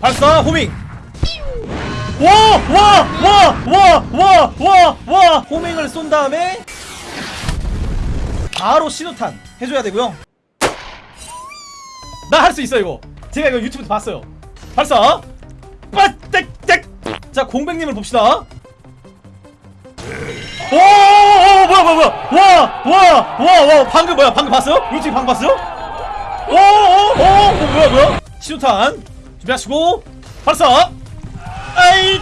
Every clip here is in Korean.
발사 호밍. 와와와와와와와 호밍을 쏜 다음에 바로 신호탄 해줘야 되고요. 나 할 수 있어 이거. 제가 이거 유튜브에서 봤어요. 발사. 빠딱딱 자 공백님을 봅시다. 오, 뭐야 뭐야 뭐야. 와와와와. 방금 뭐야? 방금 봤어요? 유튜브 방금 봤어요? 오오 오 오, 뭐야 뭐야? 신호탄 준비하시고 발사 아이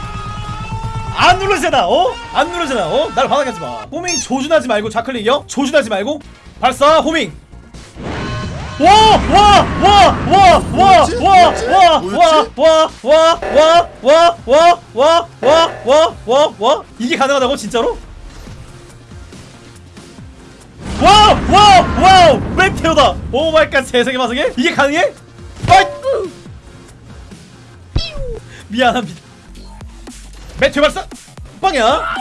안 누르잖아 어? 안 누르잖아 어? 나를 바닥하지 마 호밍 조준하지 말고 좌클릭이요? 조준하지 말고 발사 호밍 와와와와와와와와와와와와와와와와와 이게 가능하다고 진짜로? 와우 와우 와우 메테오다 오 마이 갓 세상에 마상에 이게 가능해? 아이 미안합니다 meteor 발사 빵이야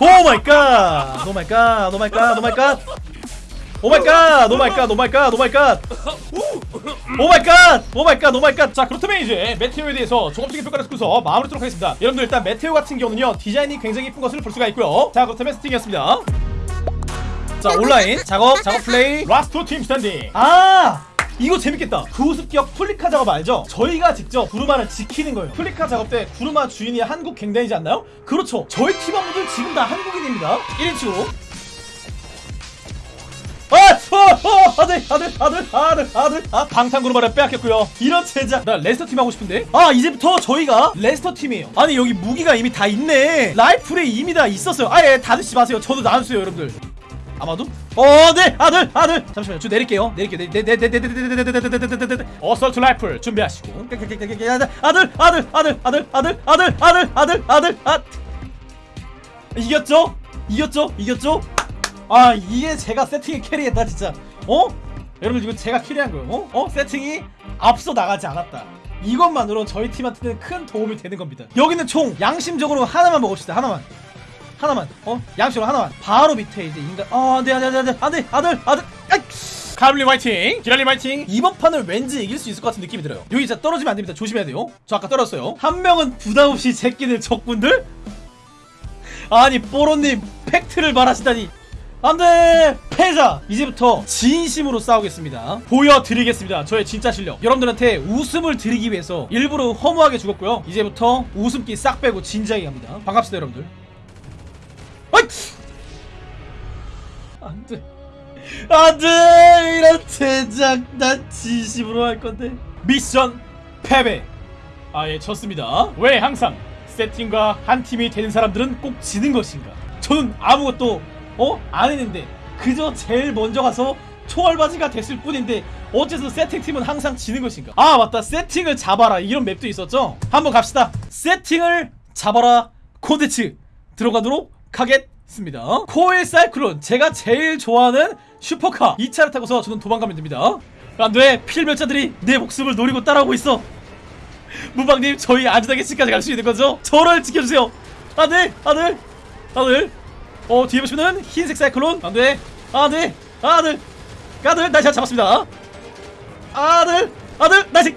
oh my god oh my god oh my god oh my god oh my god! oh my god! oh my god! oh my god! oh my god! oh my god! oh my god! 자 그렇다면 이제 meteor에 대해서 종합적인 평가를 듣고서 마무리 하도록 하겠습니다 여러분들 일단 meteor 같은 경우는요 디자인이 굉장히 예쁜 것을 볼 수가 있고요 자 그렇다면 스팅이었습니다 자 온라인 작업 작업 플레이 라스트 팀 스탠딩 아 이거 재밌겠다 구습기역 플리카 작업 알죠? 저희가 직접 구르마를 지키는 거예요 플리카 작업 때 구르마 주인이 한국 갱단이지 않나요? 그렇죠 저희 팀원분들 지금 다 한국인입니다 1인칭으로 아! 어! 어! 아들! 아들! 아들! 아들! 아들! 아! 방탄구르마를 빼앗겼고요 이런 제작 나 레스터 팀 하고 싶은데 아 이제부터 저희가 레스터 팀이에요 아니 여기 무기가 이미 다 있네 라이플에 이미 다 있었어요 아예 다 드시지 마세요 저도 나눠주세요 여러분들 아마도? 어, 네, 아들, 아들. 잠시만요, 저 내릴게요. 내릴게요. 네, 네, 네, 네, 네, 네, 네, 네, 네, 네, 네, 네, 네. 어설트 라이플 준비하시고. 아들, 아들, 아들, 아들, 아들, 아들, 아들, 아들, 아들, 아. 이겼죠? 이겼죠? 이겼죠? 아, 이게 제가 세팅에 캐리했다 진짜. 어? 여러분 이거 제가 캐리한 거예요. 어? 어? 세팅이 앞서 나가지 않았다. 이것만으로 저희 팀한테는 큰 도움이 되는 겁니다. 여기는 총 양심적으로 하나만 먹읍시다. 하나만. 하나만 어? 양식으로 하나만. 바로 밑에 이제 인간 어 안돼 안돼 안돼 안돼 아들 아들 아이 가블린 화이팅! 기랄린 화이팅! 이번 판을 왠지 이길 수 있을 것 같은 느낌이 들어요. 여기 진짜 떨어지면 안됩니다. 조심해야 돼요. 저 아까 떨었어요. 한 명은 부담없이 제끼는 적군들? 아니 뽀로님 팩트를 말하시다니. 안돼! 패자! 이제부터 진심으로 싸우겠습니다. 보여드리겠습니다. 저의 진짜 실력. 여러분들한테 웃음을 드리기 위해서 일부러 허무하게 죽었고요. 이제부터 웃음기 싹 빼고 진지하게 갑니다. 반갑습니다 여러분들 안돼. 안돼! 이런 제작 난 진심으로 할 건데. 미션 패배. 아예 졌습니다. 왜 항상 세팅과 한 팀이 되는 사람들은 꼭 지는 것인가? 저는 아무것도 어? 안 했는데 그저 제일 먼저 가서 초월바지가 됐을 뿐인데 어째서 세팅팀은 항상 지는 것인가? 아 맞다. 세팅을 잡아라. 이런 맵도 있었죠? 한번 갑시다. 세팅을 잡아라. 콘텐츠 들어가도록 하겠 습니다. 코일 사이클론. 제가 제일 좋아하는 슈퍼카. 이 차를 타고서 저는 도망가면 됩니다. 안돼 필멸자들이 내 목숨을 노리고 따라오고 있어. 무방님 저희 안전하게 집까지 갈 수 있는 거죠? 저를 지켜주세요. 안돼 아들 아들. 어 뒤에 보시면은 흰색 사이클론. 안돼 아들 아들. 아들 나잘 잡았습니다. 아들 아들 나 지금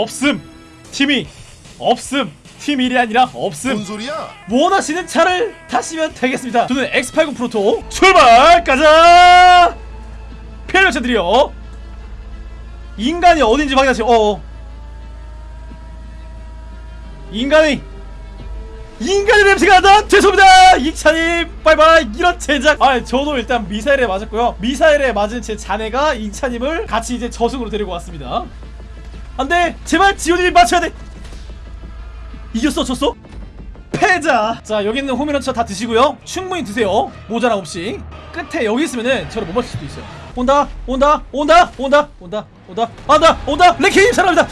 없음. 팀이 없음. 팀 1이 아니라 없음. 뭔 소리야? 원하시는 차를 타시면 되겠습니다. 저는 X80 프로토 출발! 가자! 피해자들이요 인간이 어딘지 확인하세요. 어어. 인간이 인간의 냄새가 난다! 죄송합니다! 이찬님 바이바이! 이런 제작. 아 저도 일단 미사일에 맞았고요. 미사일에 맞은 제 자네가 이찬님을 같이 이제 저승으로 데리고 왔습니다 안돼! 제발 지훈이 맞춰야 돼! 이겼어 졌어? 패자! 자 여기 있는 homing launcher 다 드시고요. 충분히 드세요. 모자람 없이. 끝에 여기 있으면은 저를 못 맞출 수도 있어요. 온다 온다 온다 온다 온다 온다. 온다 온다! 레킹님 사랑합니다!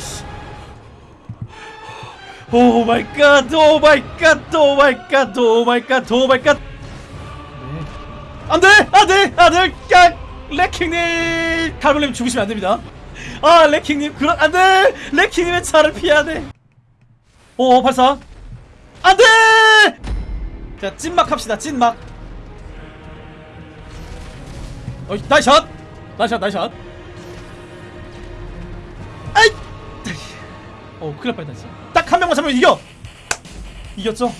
oh my god, oh my god, oh my god, oh my god, oh my god. 안 돼, 안 돼, 안 돼, 깍, 레킹님, 칼볼님 죽으시면 안 됩니다. 아, 레킹님, 그런 안돼, 레킹님의 차를 피해야 돼. 오, 발사. 안돼. 자, 찐막 합시다, 찐막. 어, 나이샷, 나이샷, 나이샷. 아이. 어, 큰일 날 뻔했다 진짜. 딱 한 명만 잡으면 이겨. 이겼죠?